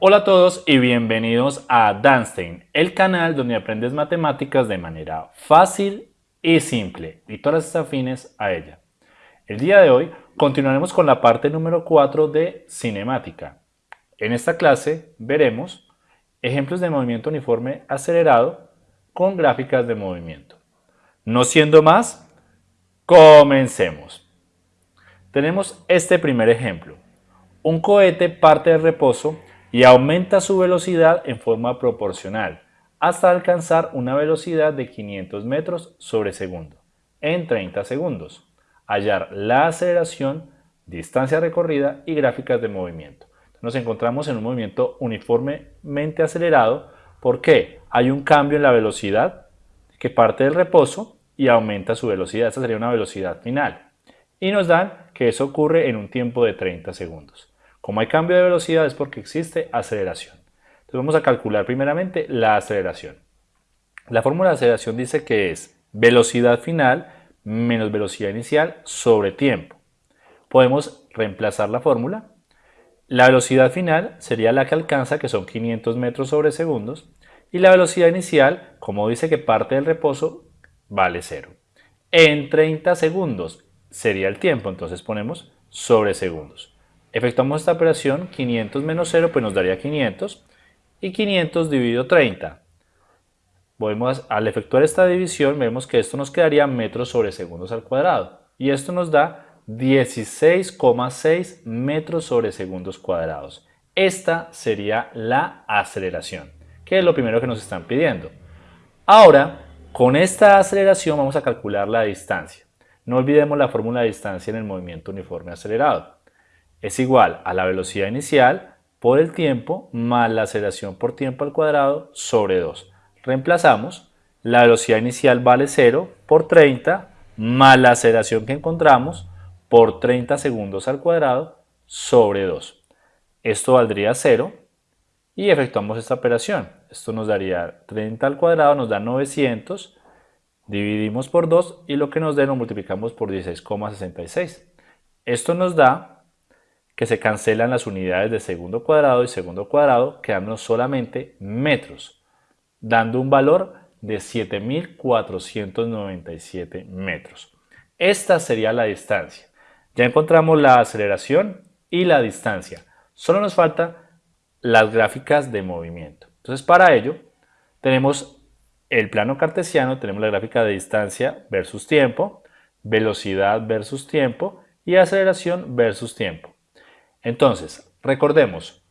Hola a todos y bienvenidos a Danstein, el canal donde aprendes matemáticas de manera fácil y simple y todas estas afines a ella. El día de hoy continuaremos con la parte número 4 de cinemática. En esta clase veremos ejemplos de movimiento uniforme acelerado con gráficas de movimiento. No siendo más, comencemos. Tenemos este primer ejemplo. Un cohete parte de reposo y aumenta su velocidad en forma proporcional hasta alcanzar una velocidad de 500 metros sobre segundo en 30 segundos. Hallar la aceleración, distancia recorrida y gráficas de movimiento. Nos encontramos en un movimiento uniformemente acelerado porque hay un cambio en la velocidad que parte del reposo y aumenta su velocidad. Esta sería una velocidad final. Y nos dan que eso ocurre en un tiempo de 30 segundos. Como hay cambio de velocidad es porque existe aceleración. Entonces vamos a calcular primeramente la aceleración. La fórmula de aceleración dice que es velocidad final menos velocidad inicial sobre tiempo. Podemos reemplazar la fórmula. La velocidad final sería la que alcanza, que son 500 metros sobre segundos, y la velocidad inicial, como dice que parte del reposo, vale 0. En 30 segundos sería el tiempo, entonces ponemos sobre segundos. Efectuamos esta operación, 500 menos 0 pues nos daría 500 y 500 dividido 30. Podemos, al efectuar esta división vemos que esto nos quedaría metros sobre segundos al cuadrado y esto nos da 16,6 metros sobre segundos cuadrados. Esta sería la aceleración, que es lo primero que nos están pidiendo. Ahora, con esta aceleración vamos a calcular la distancia. No olvidemos la fórmula de distancia en el movimiento uniforme acelerado es igual a la velocidad inicial por el tiempo más la aceleración por tiempo al cuadrado sobre 2. Reemplazamos, la velocidad inicial vale 0 por 30 más la aceleración que encontramos por 30 segundos al cuadrado sobre 2. Esto valdría 0 y efectuamos esta operación. Esto nos daría 30 al cuadrado, nos da 900, dividimos por 2 y lo que nos dé lo multiplicamos por 16,66. Esto nos da que se cancelan las unidades de segundo cuadrado y segundo cuadrado, quedándonos solamente metros, dando un valor de 7.497 metros. Esta sería la distancia. Ya encontramos la aceleración y la distancia. Solo nos faltan las gráficas de movimiento. Entonces para ello tenemos el plano cartesiano, tenemos la gráfica de distancia versus tiempo, velocidad versus tiempo y aceleración versus tiempo. Entonces, recordemos,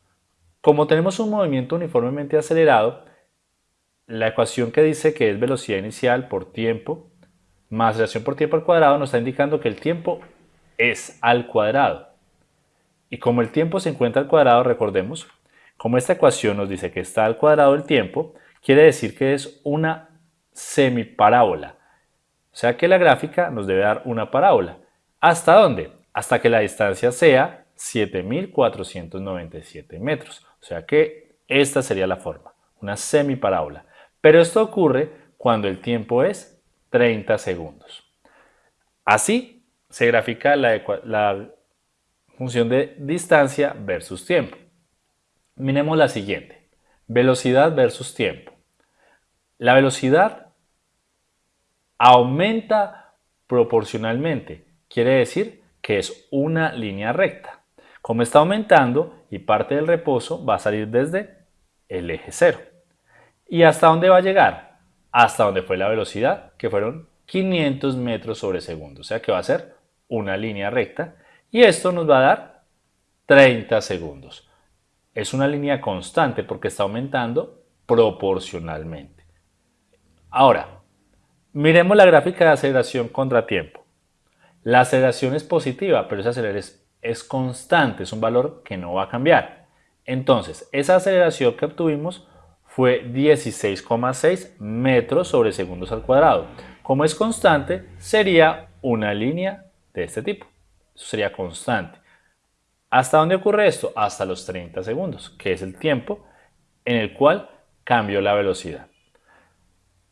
como tenemos un movimiento uniformemente acelerado, la ecuación que dice que es velocidad inicial por tiempo más aceleración por tiempo al cuadrado nos está indicando que el tiempo es al cuadrado. Y como el tiempo se encuentra al cuadrado, recordemos, como esta ecuación nos dice que está al cuadrado el tiempo, quiere decir que es una semiparábola. O sea que la gráfica nos debe dar una parábola. ¿Hasta dónde? Hasta que la distancia sea 7.497 metros. O sea que esta sería la forma, una semiparábola. Pero esto ocurre cuando el tiempo es 30 segundos. Así se grafica la, función de distancia versus tiempo. Miremos la siguiente, velocidad versus tiempo. La velocidad aumenta proporcionalmente, quiere decir que es una línea recta. Como está aumentando y parte del reposo va a salir desde el eje cero. ¿Y hasta dónde va a llegar? Hasta donde fue la velocidad, que fueron 500 metros sobre segundo. O sea que va a ser una línea recta y esto nos va a dar 30 segundos. Es una línea constante porque está aumentando proporcionalmente. Ahora, miremos la gráfica de aceleración contra tiempo. La aceleración es positiva, pero esa aceleración es constante, es un valor que no va a cambiar. Entonces, esa aceleración que obtuvimos fue 16,6 metros sobre segundos al cuadrado. Como es constante, sería una línea de este tipo. Eso sería constante. ¿Hasta dónde ocurre esto? Hasta los 30 segundos, que es el tiempo en el cual cambió la velocidad.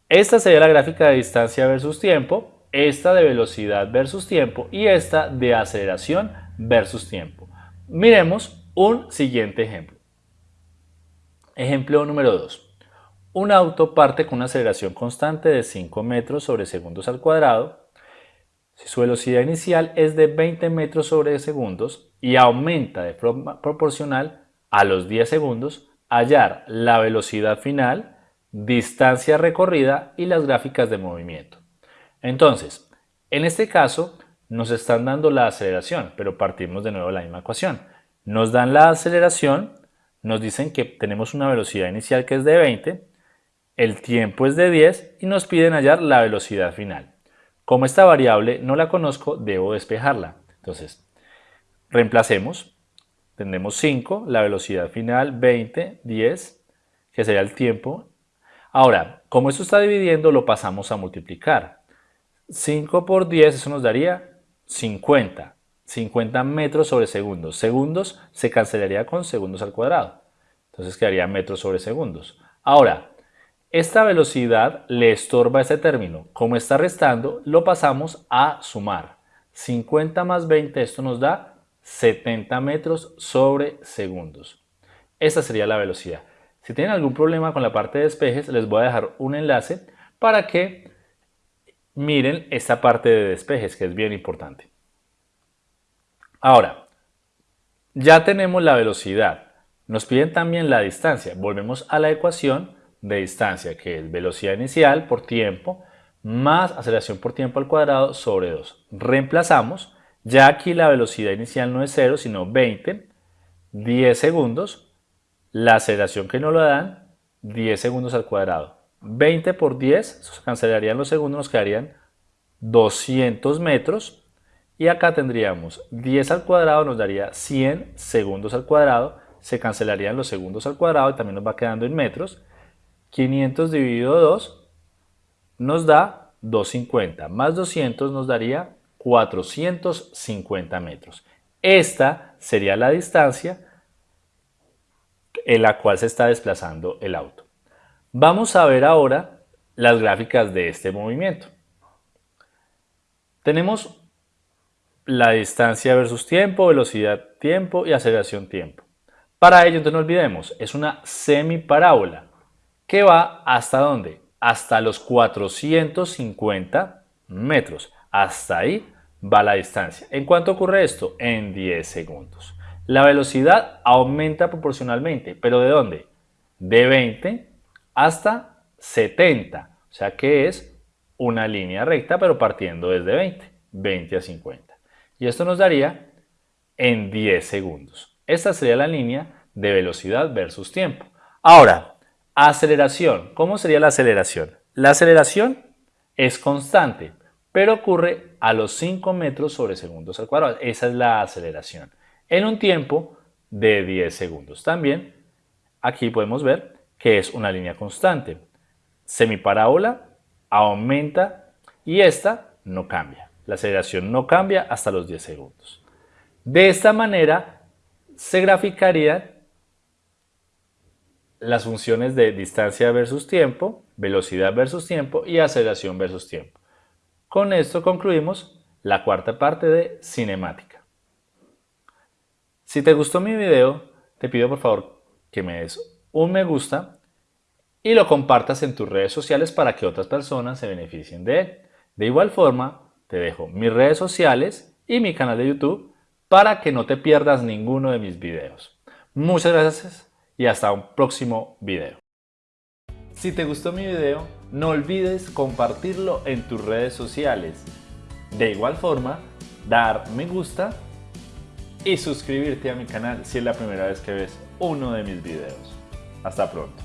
Esta sería la gráfica de distancia versus tiempo, esta de velocidad versus tiempo y esta de aceleración versus tiempo. Miremos un siguiente ejemplo. Ejemplo número 2. Un auto parte con una aceleración constante de 5 metros sobre segundos al cuadrado. Si su velocidad inicial es de 20 metros sobre segundos y aumenta de forma proporcional a los 10 segundos, hallar la velocidad final, distancia recorrida y las gráficas de movimiento. Entonces, en este caso nos están dando la aceleración, pero partimos de nuevo la misma ecuación. Nos dan la aceleración, nos dicen que tenemos una velocidad inicial que es de 20, el tiempo es de 10 y nos piden hallar la velocidad final. Como esta variable no la conozco, debo despejarla. Entonces, reemplacemos. Tenemos 5, la velocidad final 20, 10, que sería el tiempo. Ahora, como esto está dividiendo, lo pasamos a multiplicar. 5 por 10, eso nos daría 50. 50 metros sobre segundos. Segundos se cancelaría con segundos al cuadrado. Entonces quedaría metros sobre segundos. Ahora, esta velocidad le estorba este término. Como está restando, lo pasamos a sumar. 50 más 20, esto nos da 70 metros sobre segundos. Esta sería la velocidad. Si tienen algún problema con la parte de despejes, les voy a dejar un enlace para que miren esta parte de despejes, que es bien importante. Ahora, ya tenemos la velocidad. Nos piden también la distancia. Volvemos a la ecuación de distancia, que es velocidad inicial por tiempo más aceleración por tiempo al cuadrado sobre 2. Reemplazamos. Ya aquí la velocidad inicial no es 0, sino 20, 10 segundos. La aceleración que nos lo dan, 10 segundos al cuadrado. 20 por 10, se cancelarían los segundos, nos quedarían 200 metros y acá tendríamos 10 al cuadrado nos daría 100 segundos al cuadrado. Se cancelarían los segundos al cuadrado y también nos va quedando en metros. 500 dividido 2 nos da 250. Más 200 nos daría 450 metros. Esta sería la distancia en la cual se está desplazando el auto. Vamos a ver ahora las gráficas de este movimiento. Tenemos la distancia versus tiempo, velocidad tiempo y aceleración tiempo. Para ello, entonces no olvidemos, es una semiparábola que va hasta dónde? Hasta los 450 metros. Hasta ahí va la distancia. ¿En cuánto ocurre esto? En 10 segundos. La velocidad aumenta proporcionalmente, pero ¿de dónde? De 20 hasta 70. O sea que es una línea recta, pero partiendo desde 20. 20 a 50 y esto nos daría en 10 segundos. Esta sería la línea de velocidad versus tiempo. Ahora, aceleración. ¿Cómo sería la aceleración? La aceleración es constante, pero ocurre a los 5 metros sobre segundos al cuadrado. Esa es la aceleración. En un tiempo de 10 segundos. También aquí podemos ver que es una línea constante. Semiparábola aumenta y esta no cambia. La aceleración no cambia hasta los 10 segundos. De esta manera se graficarían las funciones de distancia versus tiempo, velocidad versus tiempo y aceleración versus tiempo. Con esto concluimos la cuarta parte de cinemática. Si te gustó mi video, te pido por favor que me des un me gusta y lo compartas en tus redes sociales para que otras personas se beneficien de él. De igual forma, te dejo mis redes sociales y mi canal de YouTube para que no te pierdas ninguno de mis videos. Muchas gracias y hasta un próximo video. Si te gustó mi video, no olvides compartirlo en tus redes sociales. De igual forma, dar me gusta y suscribirte a mi canal si es la primera vez que ves uno de mis videos. Hasta pronto.